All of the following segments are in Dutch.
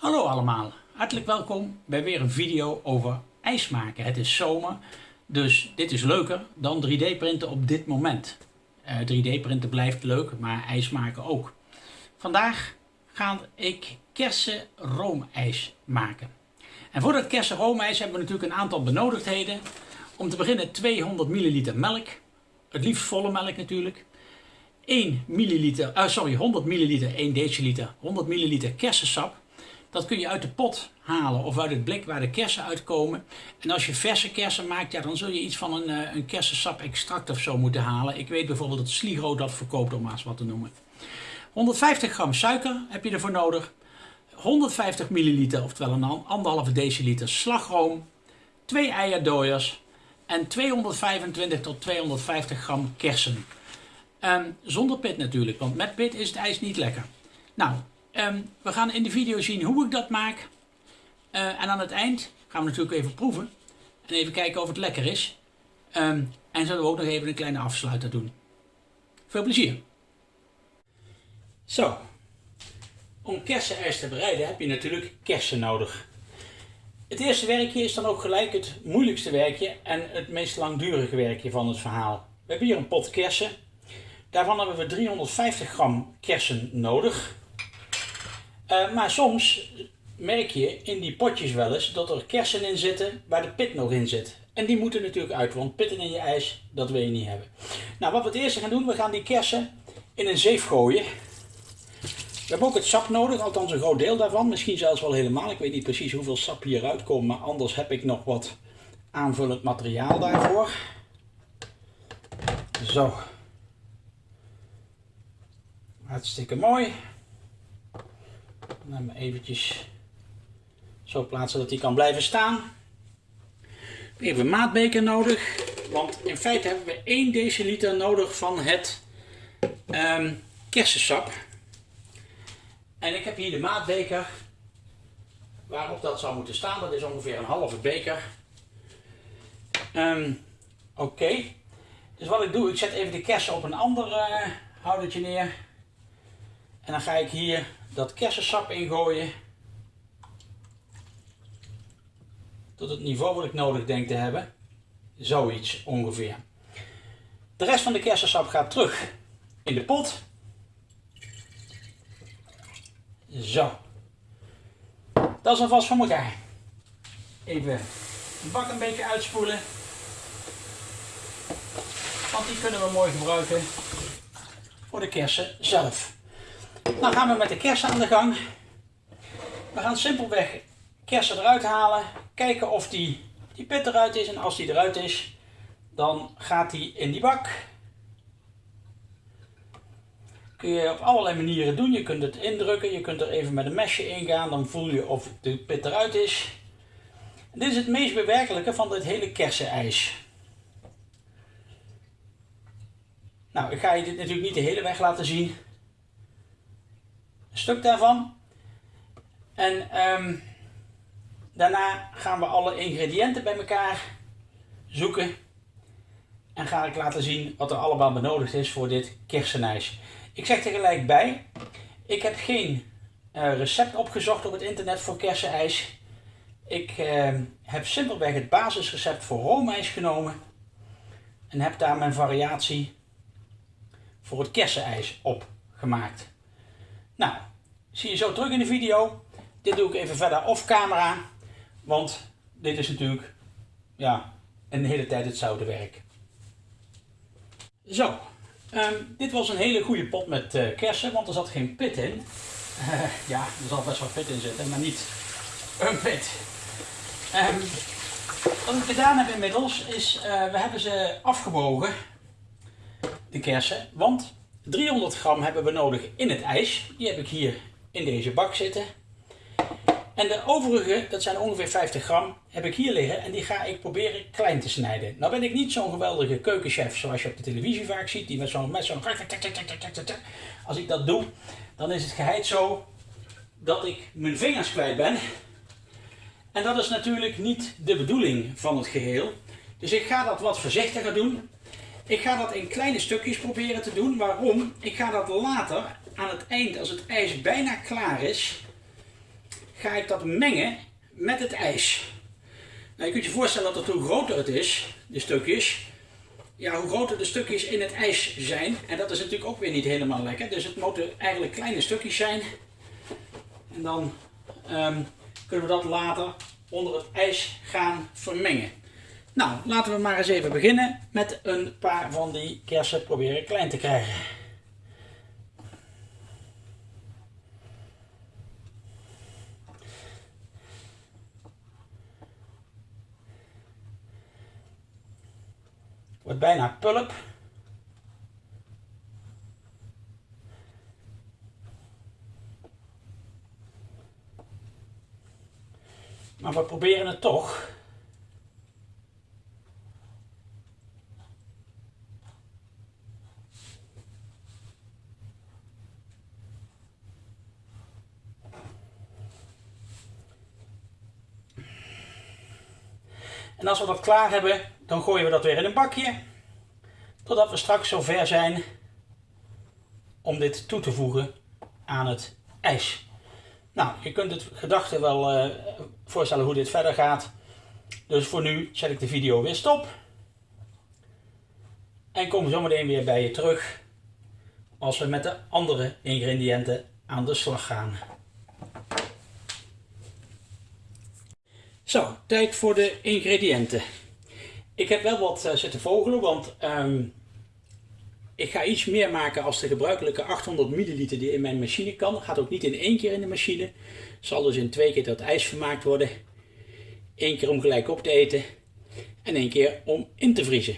Hallo allemaal, hartelijk welkom bij weer een video over ijs maken. Het is zomer, dus dit is leuker dan 3D printen op dit moment. 3D printen blijft leuk, maar ijs maken ook. Vandaag ga ik kersen roomijs maken. En voor dat kersen roomijs hebben we natuurlijk een aantal benodigdheden. Om te beginnen 200 ml melk, het liefst volle melk natuurlijk. 1 milliliter, uh, sorry, 100 milliliter, 1 deciliter, 100 milliliter kersensap. Dat kun je uit de pot halen of uit het blik waar de kersen uitkomen. En als je verse kersen maakt, ja, dan zul je iets van een, uh, een kersensap extract of zo moeten halen. Ik weet bijvoorbeeld dat Sligro dat verkoopt, om maar eens wat te noemen. 150 gram suiker heb je ervoor nodig. 150 milliliter, oftewel een anderhalve deciliter slagroom. 2 eierdooiers en 225 tot 250 gram kersen. Um, zonder pit natuurlijk, want met pit is het ijs niet lekker. Nou, um, we gaan in de video zien hoe ik dat maak. Uh, en aan het eind gaan we natuurlijk even proeven. En even kijken of het lekker is. Um, en zullen we ook nog even een kleine afsluiter doen. Veel plezier! Zo, om kersenijs te bereiden heb je natuurlijk kersen nodig. Het eerste werkje is dan ook gelijk het moeilijkste werkje en het meest langdurige werkje van het verhaal. We hebben hier een pot kersen Daarvan hebben we 350 gram kersen nodig. Uh, maar soms merk je in die potjes wel eens dat er kersen in zitten waar de pit nog in zit. En die moeten natuurlijk uit, want pitten in je ijs, dat wil je niet hebben. Nou, wat we het eerste gaan doen, we gaan die kersen in een zeef gooien. We hebben ook het sap nodig, althans een groot deel daarvan. Misschien zelfs wel helemaal. Ik weet niet precies hoeveel sap hieruit komt, maar anders heb ik nog wat aanvullend materiaal daarvoor. Zo, Hartstikke mooi. Hem eventjes zo plaatsen dat hij kan blijven staan. Even een maatbeker nodig. Want in feite hebben we 1 deciliter nodig van het um, kersensap. En ik heb hier de maatbeker waarop dat zou moeten staan. Dat is ongeveer een halve beker. Um, Oké. Dus wat ik doe, ik zet even de kersen op een ander uh, houdertje neer. En dan ga ik hier dat kersensap ingooien. Tot het niveau wat ik nodig denk te hebben. Zoiets ongeveer. De rest van de kersensap gaat terug in de pot. Zo. Dat is alvast van elkaar. Even de bak een beetje uitspoelen. Want die kunnen we mooi gebruiken voor de kersen zelf. Dan gaan we met de kersen aan de gang. We gaan simpelweg kersen eruit halen. Kijken of die, die pit eruit is. En als die eruit is, dan gaat die in die bak. Kun je op allerlei manieren doen. Je kunt het indrukken. Je kunt er even met een mesje ingaan. Dan voel je of de pit eruit is. Dit is het meest bewerkelijke van dit hele kersenijs. Nou, ik ga je dit natuurlijk niet de hele weg laten zien stuk daarvan. En um, daarna gaan we alle ingrediënten bij elkaar zoeken. En ga ik laten zien wat er allemaal benodigd is voor dit kersenijs. Ik zeg er gelijk bij, ik heb geen uh, recept opgezocht op het internet voor kersenijs. Ik uh, heb simpelweg het basisrecept voor roomijs genomen. En heb daar mijn variatie voor het kersenijs op gemaakt. Nou, zie je zo terug in de video. Dit doe ik even verder off camera. Want dit is natuurlijk ja, een hele tijd hetzelfde werk. Zo, ehm, dit was een hele goede pot met uh, kersen, want er zat geen pit in. Ja, er zal best wel pit in zitten, maar niet een pit. Um, wat ik gedaan heb inmiddels is, uh, we hebben ze afgewogen, de kersen, want 300 gram hebben we nodig in het ijs. Die heb ik hier in deze bak zitten. En de overige, dat zijn ongeveer 50 gram, heb ik hier liggen en die ga ik proberen klein te snijden. Nou ben ik niet zo'n geweldige keukenchef zoals je op de televisie vaak ziet, die met zo'n met zo'n Als ik dat doe, dan is het geheid zo dat ik mijn vingers kwijt ben. En dat is natuurlijk niet de bedoeling van het geheel. Dus ik ga dat wat voorzichtiger doen. Ik ga dat in kleine stukjes proberen te doen. Waarom? Ik ga dat later aan het eind, als het ijs bijna klaar is, ga ik dat mengen met het ijs. Nou, je kunt je voorstellen dat het hoe groter het is, de stukjes, ja, hoe groter de stukjes in het ijs zijn. En dat is natuurlijk ook weer niet helemaal lekker. Dus het moeten eigenlijk kleine stukjes zijn. En dan um, kunnen we dat later onder het ijs gaan vermengen. Nou, laten we maar eens even beginnen met een paar van die kersen proberen klein te krijgen. Wordt bijna pulp. Maar we proberen het toch. En als we dat klaar hebben, dan gooien we dat weer in een bakje. Totdat we straks zover zijn om dit toe te voegen aan het ijs. Nou, je kunt het gedachte wel uh, voorstellen hoe dit verder gaat. Dus voor nu zet ik de video weer stop. En kom zometeen weer bij je terug als we met de andere ingrediënten aan de slag gaan. Zo, tijd voor de ingrediënten. Ik heb wel wat uh, zitten vogelen, want um, ik ga iets meer maken als de gebruikelijke 800 milliliter die in mijn machine kan. Gaat ook niet in één keer in de machine. Zal dus in twee keer dat ijs vermaakt worden. Eén keer om gelijk op te eten en één keer om in te vriezen.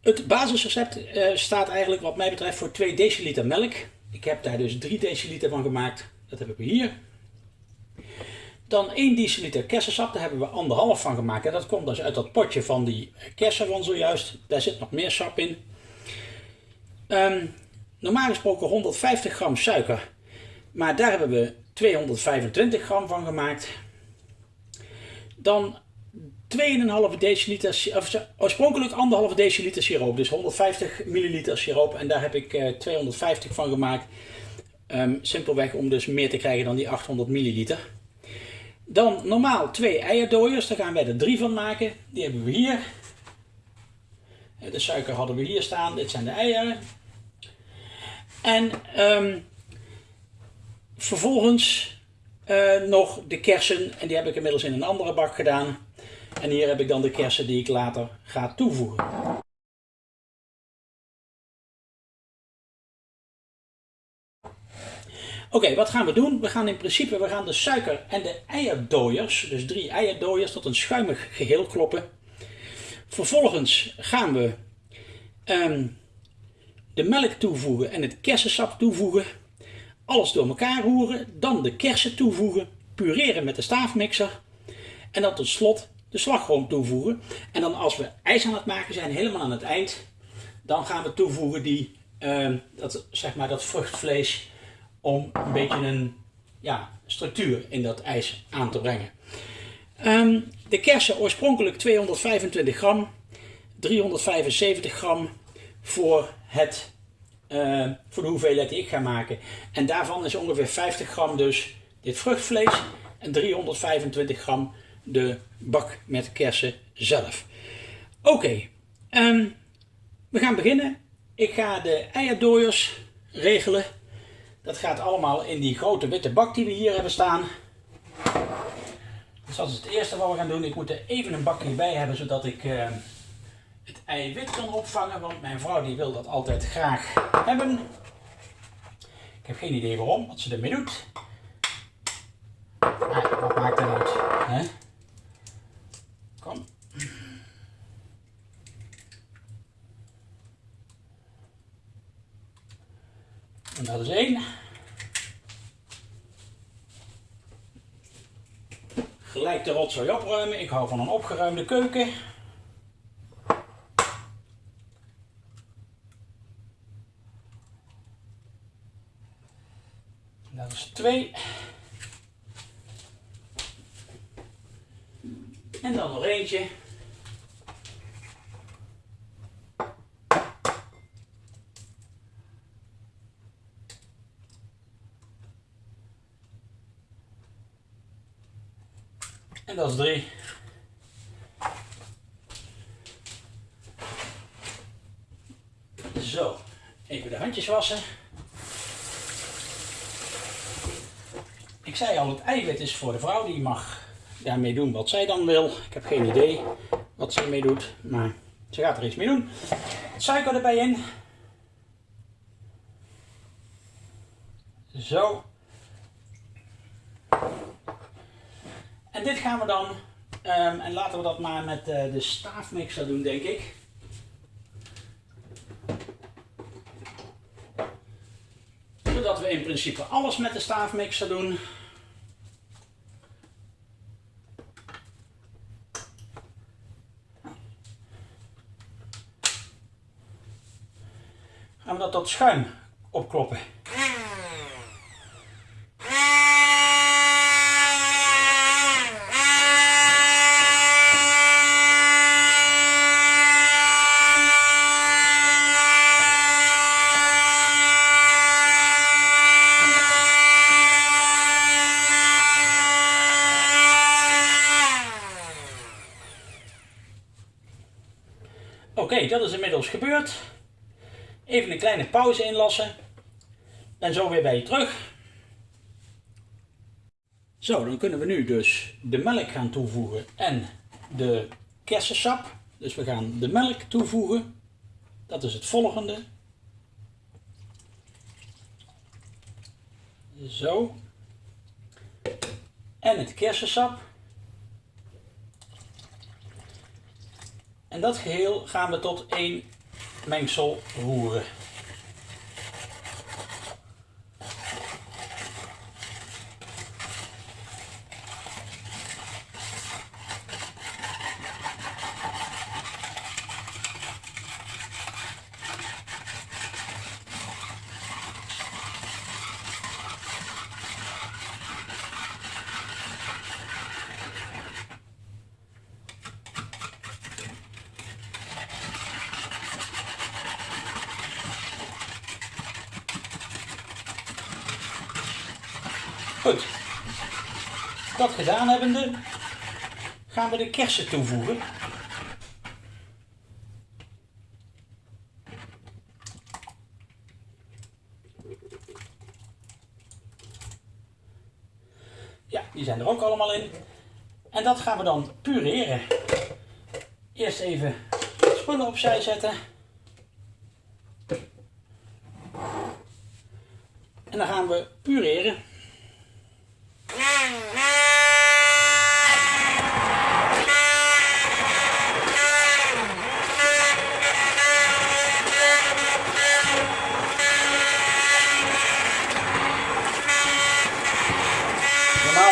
Het basisrecept uh, staat eigenlijk wat mij betreft voor 2 deciliter melk. Ik heb daar dus 3 deciliter van gemaakt. Dat hebben we hier. Dan 1 deciliter kersensap, daar hebben we anderhalf van gemaakt. En dat komt dus uit dat potje van die kersen van zojuist. Daar zit nog meer sap in. Um, normaal gesproken 150 gram suiker. Maar daar hebben we 225 gram van gemaakt. Dan 2,5 deciliter, of oorspronkelijk 1,5 deciliter siroop. Dus 150 milliliter siroop. En daar heb ik uh, eh, 250 van gemaakt. Um, simpelweg om dus meer te krijgen dan die 800 milliliter. Dan normaal twee eierdooiers, daar gaan wij er drie van maken. Die hebben we hier. De suiker hadden we hier staan, dit zijn de eieren. En um, vervolgens uh, nog de kersen, en die heb ik inmiddels in een andere bak gedaan. En hier heb ik dan de kersen die ik later ga toevoegen. Oké, wat gaan we doen? We gaan in principe we gaan de suiker en de eierdooiers, dus drie eierdooiers, tot een schuimig geheel kloppen. Vervolgens gaan we um, de melk toevoegen en het kersensap toevoegen. Alles door elkaar roeren, dan de kersen toevoegen, pureren met de staafmixer en dan tot slot de slagroom toevoegen. En dan als we ijs aan het maken zijn, helemaal aan het eind, dan gaan we toevoegen die, um, dat, zeg maar dat vruchtvlees om een beetje een ja, structuur in dat ijs aan te brengen. Um, de kersen oorspronkelijk 225 gram, 375 gram voor, het, uh, voor de hoeveelheid die ik ga maken. En daarvan is ongeveer 50 gram dus dit vruchtvlees en 325 gram de bak met kersen zelf. Oké, ehm, we gaan beginnen. Ik ga de eierdooiers regelen. Dat gaat allemaal in die grote witte bak die we hier hebben staan. Dus dat is het eerste wat we gaan doen. Ik moet er even een bakje bij hebben zodat ik uh, het eiwit kan opvangen. Want mijn vrouw die wil dat altijd graag hebben. Ik heb geen idee waarom, wat ze ermee doet. Ah, wat maakt dat uit? Hè? Kom. En dat is één. Gelijk de rotzooi opruimen. Ik hou van een opgeruimde keuken. Dat is twee. En dan nog eentje. En dat is 3. Zo, even de handjes wassen. Ik zei al, het eiwit is voor de vrouw, die mag daarmee doen wat zij dan wil. Ik heb geen idee wat ze ermee doet, maar ze gaat er iets mee doen. Suiker erbij in. Zo. En dit gaan we dan, um, en laten we dat maar met uh, de staafmixer doen, denk ik. Zodat we in principe alles met de staafmixer doen. Gaan we dat tot schuim opkloppen. Dat is inmiddels gebeurd. Even een kleine pauze inlassen. En zo weer bij je terug. Zo, dan kunnen we nu dus de melk gaan toevoegen en de kersensap. Dus we gaan de melk toevoegen. Dat is het volgende. Zo. En het kersensap. En dat geheel gaan we tot één mengsel roeren. Goed. Dat gedaan hebbende gaan we de kersen toevoegen. Ja, die zijn er ook allemaal in. En dat gaan we dan pureren. Eerst even spullen opzij zetten. En dan gaan we pureren.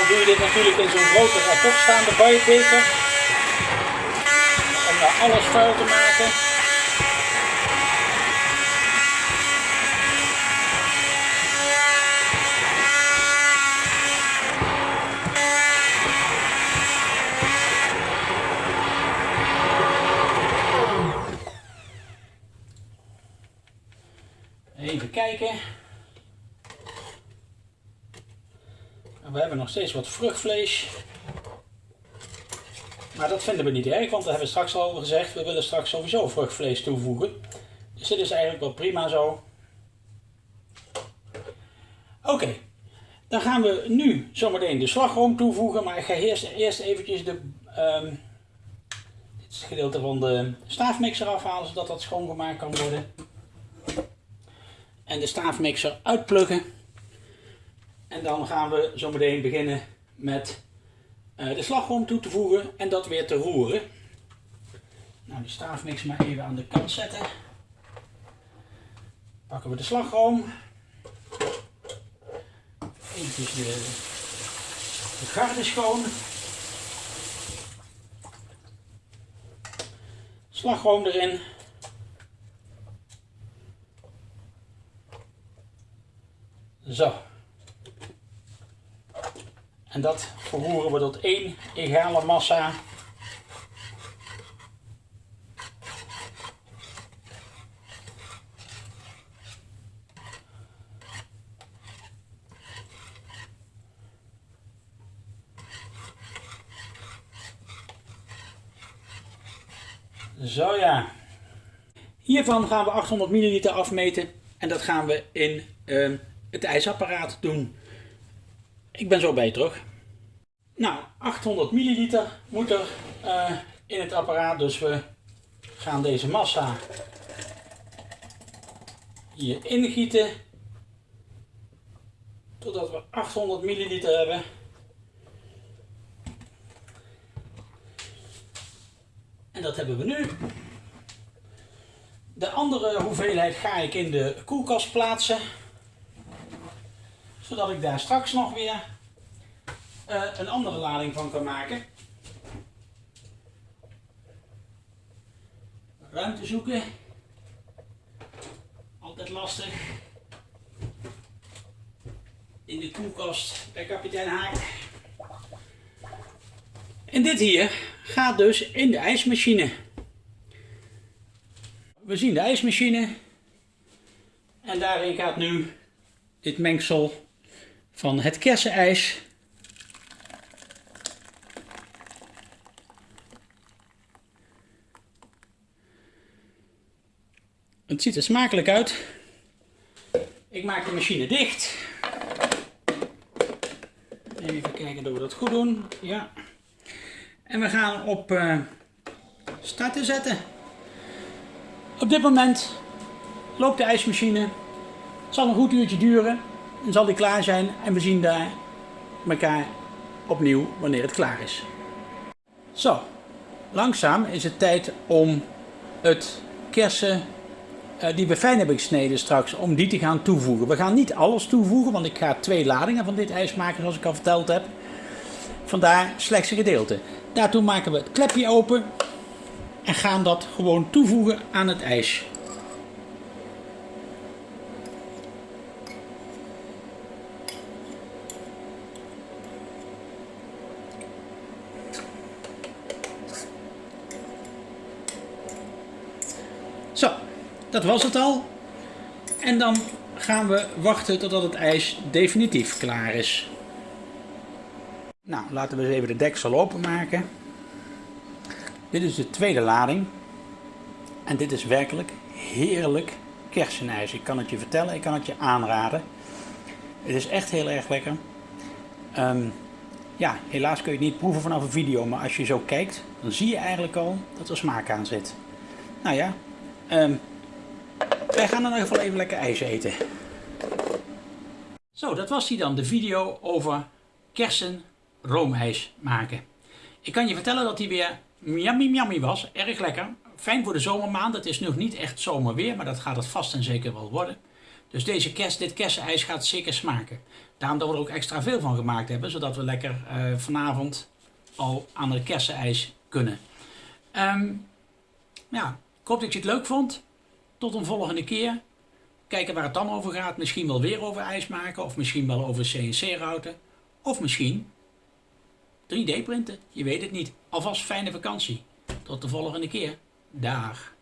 Doe je dit natuurlijk in zo'n grote rapportstaande buienbeker. Om daar alles vuil te maken. Even kijken. we hebben nog steeds wat vruchtvlees. Maar dat vinden we niet erg, want we hebben straks al gezegd, we willen straks sowieso vruchtvlees toevoegen. Dus dit is eigenlijk wel prima zo. Oké, dan gaan we nu zometeen de slagroom toevoegen, maar ik ga eerst, eerst eventjes de, um, dit gedeelte van de staafmixer afhalen, zodat dat schoongemaakt kan worden. En de staafmixer uitpluggen. En dan gaan we zo meteen beginnen met uh, de slagroom toe te voegen en dat weer te roeren. Nou, die staafmix maar even aan de kant zetten. Pakken we de slagroom. Even de, de garde schoon. Slagroom erin. Zo. En dat verroeren we tot één egale massa. Zo ja. Hiervan gaan we 800 milliliter afmeten en dat gaan we in ehm, het ijsapparaat doen. Ik ben zo bij je terug. Nou, 800 milliliter moet er eh, in het apparaat. Dus we gaan deze massa hier ingieten. Totdat we 800 milliliter hebben. En dat hebben we nu. De andere hoeveelheid ga ik in de koelkast plaatsen. Zodat ik daar straks nog weer uh, een andere lading van kan maken. Ruimte zoeken. Altijd lastig. In de koelkast bij kapitein Haak. En dit hier gaat dus in de ijsmachine. We zien de ijsmachine. En daarin gaat nu dit mengsel van het kersenijs. Het ziet er smakelijk uit. Ik maak de machine dicht. Even kijken dat we dat goed doen. Ja. En we gaan op uh, starten zetten. Op dit moment loopt de ijsmachine. Het zal een goed uurtje duren. Zal die klaar zijn. En we zien daar elkaar opnieuw wanneer het klaar is. Zo, langzaam is het tijd om het kersen uh, die we fijn hebben gesneden straks, om die te gaan toevoegen. We gaan niet alles toevoegen, want ik ga twee ladingen van dit ijs maken zoals ik al verteld heb. Vandaar slechts een gedeelte. Daartoe maken we het klepje open en gaan dat gewoon toevoegen aan het ijs. Zo, dat was het al. En dan gaan we wachten totdat het ijs definitief klaar is. Nou, laten we eens even de deksel openmaken. Dit is de tweede lading. En dit is werkelijk heerlijk kersenijs. Ik kan het je vertellen, ik kan het je aanraden. Het is echt heel erg lekker. Um, ja, helaas kun je het niet proeven vanaf een video, maar als je zo kijkt, dan zie je eigenlijk al dat er smaak aan zit. Nou ja, um, wij gaan in ieder geval even lekker ijs eten. Zo, dat was die dan, de video over kersen roomijs maken. Ik kan je vertellen dat die weer yummy yummy was. Erg lekker. Fijn voor de zomermaand. Het is nog niet echt zomerweer, maar dat gaat het vast en zeker wel worden. Dus deze kerst, dit kersenijs gaat zeker smaken. Daarom dat we er ook extra veel van gemaakt hebben, zodat we lekker uh, vanavond al aan het kersenijs kunnen. Um, ja, ik hoop dat je het leuk vond. Tot een volgende keer. Kijken waar het dan over gaat. Misschien wel weer over ijs maken. Of misschien wel over CNC-routen. Of misschien 3D printen. Je weet het niet. Alvast fijne vakantie. Tot de volgende keer. Dag.